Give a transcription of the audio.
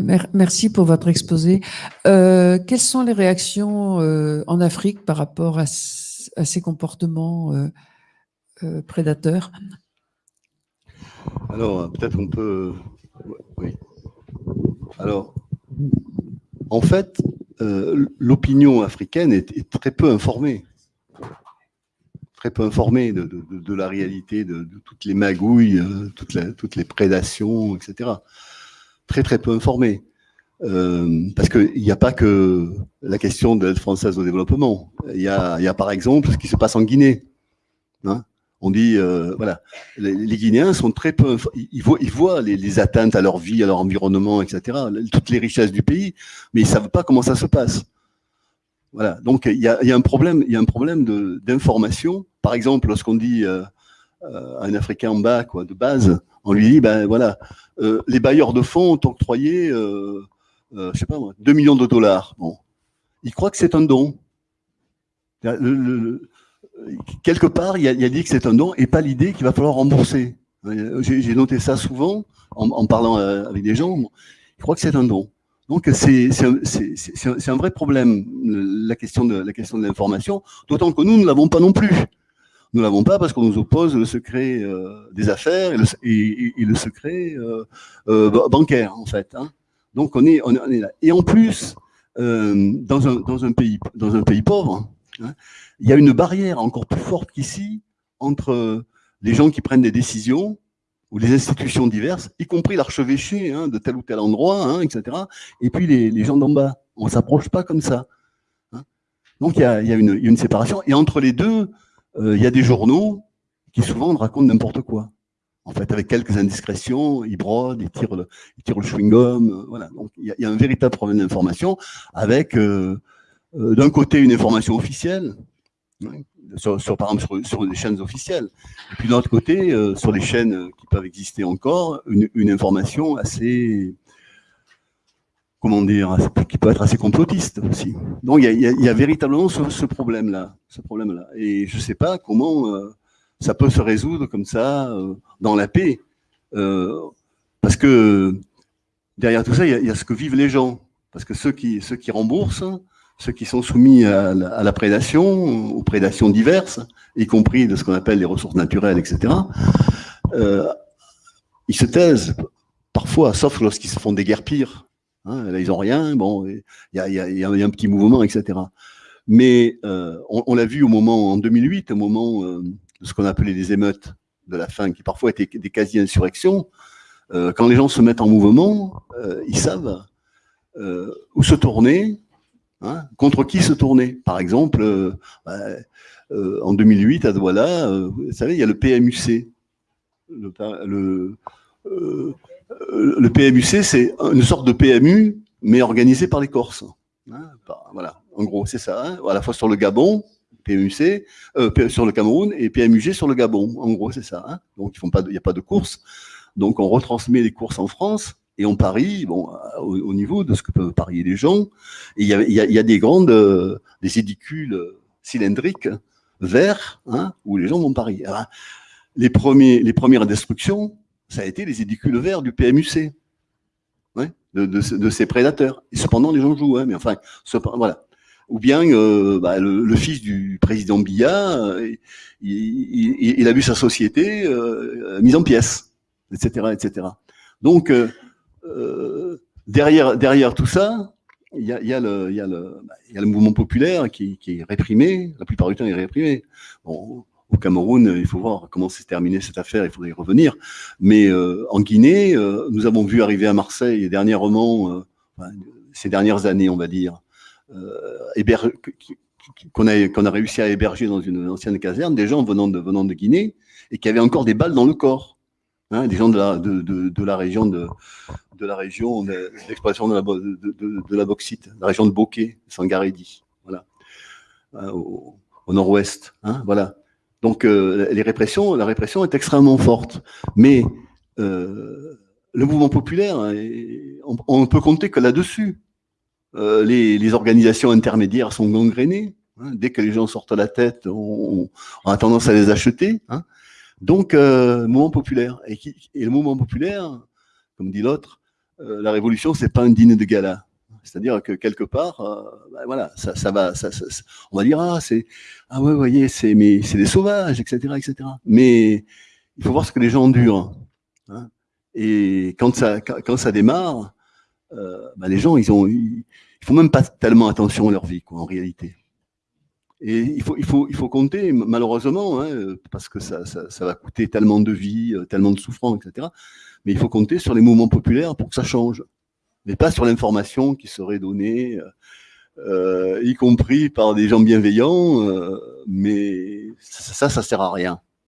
Merci pour votre exposé. Euh, quelles sont les réactions euh, en Afrique par rapport à, ces comportements euh, prédateurs? Alors, peut-être on peut... Oui. Alors, en fait, l'opinion africaine est, très peu informée. Très peu informée de, la réalité, de, toutes les magouilles, toutes les prédations, etc très très peu informés. Euh, parce qu'il n'y a pas que la question de l'aide française au développement. Il y, a, par exemple ce qui se passe en Guinée. Hein on dit, euh, voilà, les, Guinéens sont très peu, ils voient, ils voient les, atteintes à leur vie, à leur environnement, etc., toutes les richesses du pays, mais ils savent pas comment ça se passe. Voilà, donc il y a, un problème, problème d'information. Par exemple, lorsqu'on dit euh, euh, à un Africain en bas, quoi, de base, on lui dit, ben voilà, euh, les bailleurs de fonds ont octroyé, euh, euh, je sais pas moi, 2 millions de dollars. Bon, il croit que c'est un don. quelque part, il a, dit que c'est un don et pas l'idée qu'il va falloir rembourser. J'ai noté ça souvent en, parlant avec des gens. Il croit que c'est un don. Donc c'est un, un, vrai problème la question de la question de l'information, d'autant que nous ne l'avons pas non plus. Nous l'avons pas parce qu'on nous oppose le secret euh, des affaires et le, secret euh, euh, bancaire, en fait. Hein. Donc on est, là. Et en plus, dans, un, dans, un pays, dans un pays pauvre, hein, il y a une barrière encore plus forte qu'ici entre les gens qui prennent des décisions ou les institutions diverses, y compris l'archevêché hein, de tel ou tel endroit, etc., et puis les, les gens d'en bas. On ne s'approche pas comme ça. Donc il y, a, y a, une, séparation. Et entre les deux, il y a des journaux qui souvent racontent n'importe quoi. En fait, avec quelques indiscrétions, ils brodent, ils tirent le, ils tirent le chewing-gum, euh, voilà. Donc, il y, a, un véritable problème d'information avec, euh, d'un côté, une information officielle, hein, sur, par exemple sur, sur, des chaînes officielles, et puis d'un autre côté, sur les chaînes qui peuvent exister encore, une, une information assez comment dire, qui peut être assez complotiste aussi. Donc il y a, véritablement ce, problème-là, ce problème-là. Et je ne sais pas comment euh, ça peut se résoudre comme ça euh, dans la paix, euh, parce que derrière tout ça, il y, a ce que vivent les gens, parce que ceux qui, ceux qui remboursent, ceux qui sont soumis à la, prédation, aux prédations diverses, y compris de ce qu'on appelle les ressources naturelles, etc. ils se taisent parfois, sauf lorsqu'ils se font des guerres pires Hein, là, ils n'ont rien. Bon, il y a, un petit mouvement, etc. Mais euh, on, l'a vu au moment, en 2008, au moment euh, de ce qu'on appelait les émeutes de la faim, qui parfois étaient des quasi-insurrections. Euh, quand les gens se mettent en mouvement, euh, ils savent euh, où se tourner, hein, contre qui se tourner. Par exemple, bah, en 2008, à Douala, vous savez, il y a le PMUC, le, euh, le PMUC, c'est une sorte de PMU, mais organisé par les Corses. Hein, voilà, en gros, c'est ça. Hein, à la fois sur le Gabon, PMUC, euh, sur le Cameroun, et PMUG sur le Gabon. En gros, c'est ça. Hein. Donc, il n'y a pas de course. Donc, on retransmet les courses en France et on parie bon, au, niveau de ce que peuvent parier les gens. Il y a, des grandes, euh, des édicules cylindriques verts, où les gens vont parier. les, premiers, les premières destructions, ça a été les édicules verts du PMUC, de, ces prédateurs. Et cependant, les gens jouent, hein, mais enfin, voilà. Ou bien euh, bah, le, fils du président Biya, euh, il, a vu sa société euh, mise en pièces, etc., etc. Donc, derrière, derrière tout ça, il y a, y, a le, y, a y a le mouvement populaire qui, qui, est réprimé, la plupart du temps il est réprimé. Bon, au Cameroun, il faut voir comment s'est terminée cette affaire, il faudrait y revenir. Mais euh, en Guinée, euh, nous avons vu arriver à Marseille dernièrement, euh, ces dernières années, on va dire, qu'on a, réussi à héberger dans une ancienne caserne, des gens venant de, Guinée et qui avaient encore des balles dans le corps. Hein, des gens de la, de, de, de, région de, la région d'exploitation de, la, de, la bauxite, la région de Bokeh, Sangaredi, voilà, au, au nord-ouest, hein, voilà. Donc euh, les répressions, la répression est extrêmement forte. Mais euh, le mouvement populaire, hein, on, ne peut compter que là-dessus. Euh, les, organisations intermédiaires sont gangrénées. Hein. dès que les gens sortent la tête, on, a tendance à les acheter. Hein. Donc, mouvement populaire. Et, le mouvement populaire, comme dit l'autre, euh, la révolution, c'est pas un dîner de gala. C'est-à-dire que quelque part, ben voilà, ça, va, ça, on va dire ah c'est ah ouais, vous voyez, c'est mais c'est des sauvages, etc., etc. Mais il faut voir ce que les gens endurent. Hein. Et quand ça quand, ça démarre, euh, ben les gens ils ont ils, font même pas tellement attention à leur vie quoi en réalité. Et il faut, il faut, il faut compter, malheureusement, hein, parce que ça, ça, ça, va coûter tellement de vie, tellement de souffrance, etc. Mais il faut compter sur les mouvements populaires pour que ça change mais pas sur l'information qui serait donnée, euh, y compris par des gens bienveillants, euh, mais ça, ça sert à rien.